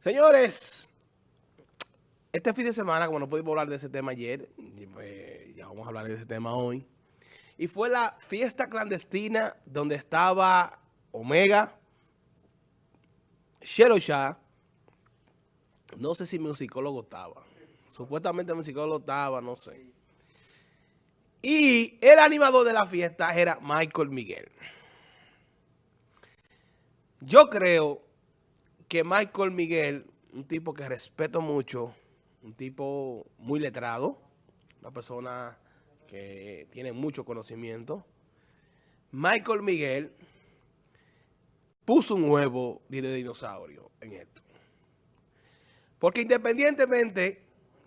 Señores, este fin de semana, como no pudimos hablar de ese tema ayer, pues, ya vamos a hablar de ese tema hoy. Y fue la fiesta clandestina donde estaba Omega, Shelo Shah, no sé si mi psicólogo estaba. Supuestamente mi psicólogo estaba, no sé. Y el animador de la fiesta era Michael Miguel. Yo creo que Michael Miguel, un tipo que respeto mucho, un tipo muy letrado, una persona que tiene mucho conocimiento, Michael Miguel puso un huevo de dinosaurio en esto. Porque independientemente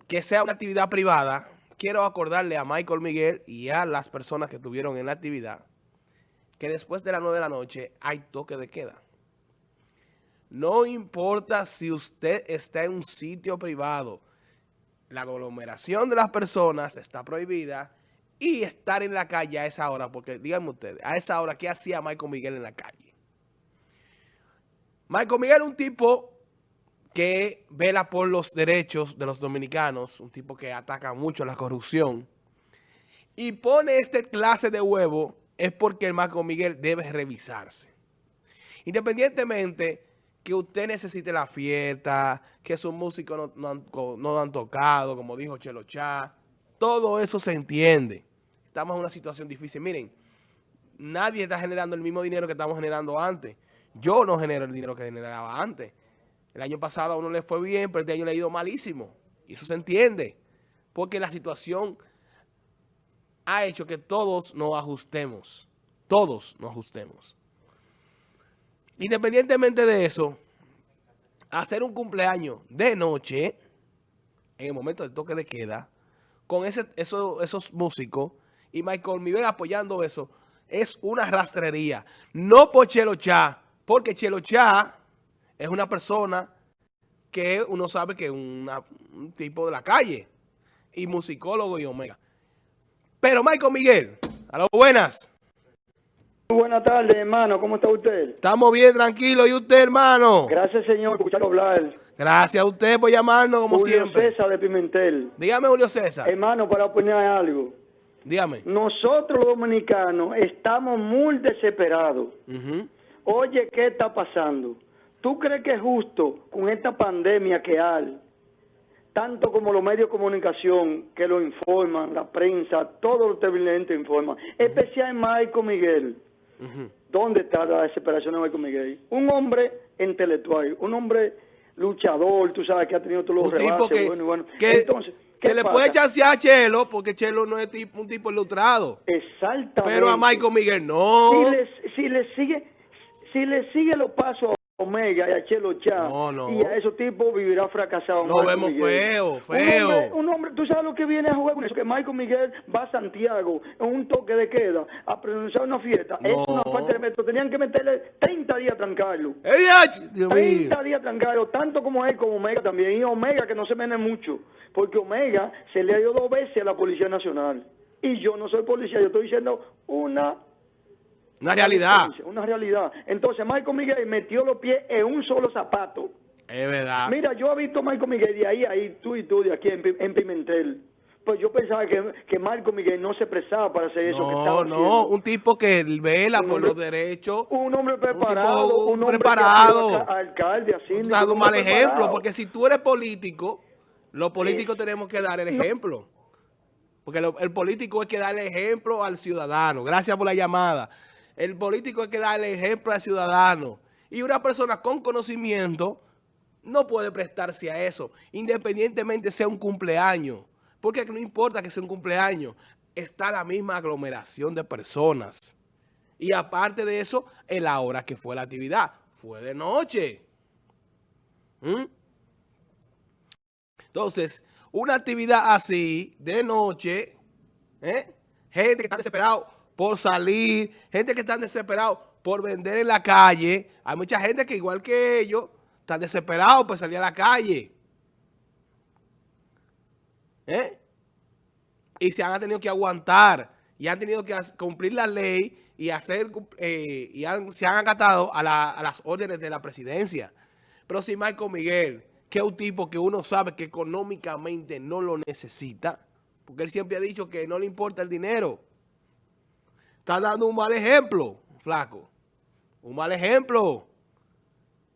que sea una actividad privada, quiero acordarle a Michael Miguel y a las personas que estuvieron en la actividad que después de las 9 de la noche hay toque de queda. No importa si usted está en un sitio privado, la aglomeración de las personas está prohibida y estar en la calle a esa hora, porque díganme ustedes, a esa hora, ¿qué hacía Michael Miguel en la calle? Michael Miguel es un tipo que vela por los derechos de los dominicanos, un tipo que ataca mucho la corrupción, y pone este clase de huevo, es porque el Michael Miguel debe revisarse. Independientemente que usted necesite la fiesta, que sus músicos no, no, han, tocado, como dijo Chelo Chá. Todo eso se entiende. Estamos en una situación difícil. Miren, nadie está generando el mismo dinero que estamos generando antes. Yo no genero el dinero que generaba antes. El año pasado a uno le fue bien, pero este año le ha ido malísimo. Y eso se entiende. Porque la situación ha hecho que todos nos ajustemos. Todos nos ajustemos. Independientemente de eso, hacer un cumpleaños de noche, en el momento del toque de queda, con ese, esos músicos y Michael Miguel apoyando eso, es una rastrería. No por Chelo Chá, porque Chelo Chá es una persona que uno sabe que es un tipo de la calle, y musicólogo y omega. Pero Michael Miguel, a las buenas. Buenas tardes, hermano. ¿Cómo está usted? Estamos bien, tranquilo. ¿Y usted, hermano? Gracias, señor, por escucharlo hablar. Gracias a usted por llamarnos, como siempre. Julio César de Pimentel. Dígame, Julio César. Hermano, para opinar algo. Dígame. Nosotros los dominicanos estamos muy desesperados. Oye, ¿qué está pasando? ¿Tú crees que es justo con esta pandemia que hay, tanto como los medios de comunicación que lo informan, la prensa, todos los televidentes informan, especialmente Michael Miguel? ¿Dónde está la desesperación de Michael Miguel? Un hombre intelectual, un hombre luchador, tú sabes que ha tenido todos los un tipo que, bueno, bueno. Entonces, se le puede chancear a Chelo porque Chelo no es un tipo ilustrado. Exactamente. Pero a Michael Miguel no. Si le, si le sigue si le sigue los pasos Omega y a Chelo Chá y a esos tipos vivirá fracasado. No vemos feo, feo. Un hombre, tú sabes lo que viene a jugar con eso, que Michael Miguel va a Santiago en un toque de queda a pronunciar una fiesta. Es una parte de metro. Tenían que meterle 30 días a trancarlo. 30 días a trancarlo, tanto como él como Omega también. Y Omega que no se mene mucho, porque Omega se le ha ido dos veces a la Policía Nacional. Y yo no soy policía, yo estoy diciendo una una realidad. Una realidad. Entonces, Michael Miguel metió los pies en un solo zapato. Es verdad. Mira, yo he visto a Michael Miguel de ahí, ahí, tú y tú, de aquí en, Pimentel. Pues yo pensaba que, que Marco Miguel no se prestaba para hacer eso que estaba No, no, un tipo que vela por los derechos. Un hombre preparado. Un, hombre preparado. alcalde, así. Un mal ejemplo, porque si tú eres político, los políticos tenemos que dar el ejemplo. Porque el político es que dar el ejemplo al ciudadano. Gracias por la llamada. El político hay que darle ejemplo al ciudadano. Y una persona con conocimiento no puede prestarse a eso, independientemente sea un cumpleaños. Porque no importa que sea un cumpleaños, está la misma aglomeración de personas. Y aparte de eso, en la hora que fue la actividad, fue de noche. ¿Mm? Entonces, una actividad así, de noche, ¿eh? gente que está desesperado por salir, gente que están desesperados por vender en la calle. Hay mucha gente que igual que ellos están desesperados por salir a la calle. ¿Eh? Y se han tenido que aguantar y han tenido que cumplir la ley y, hacer, eh, y se han acatado a, las órdenes de la presidencia. Pero si Michael Miguel, que es un tipo que uno sabe que económicamente no lo necesita, porque él siempre ha dicho que no le importa el dinero, está dando un mal ejemplo, flaco. Un mal ejemplo.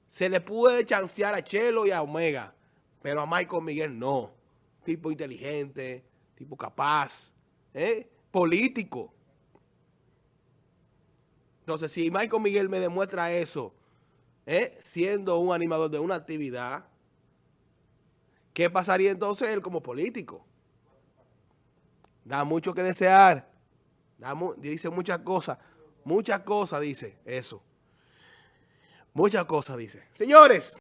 Se le puede chancear a Chelo y a Omega, pero a Michael Miguel no. Tipo inteligente, tipo capaz, ¿eh? político. Entonces, si Michael Miguel me demuestra eso, ¿eh? siendo un animador de una actividad, ¿qué pasaría entonces él como político? Da mucho que desear. Dice muchas cosas. Muchas cosas dice eso. Muchas cosas dice. Señores.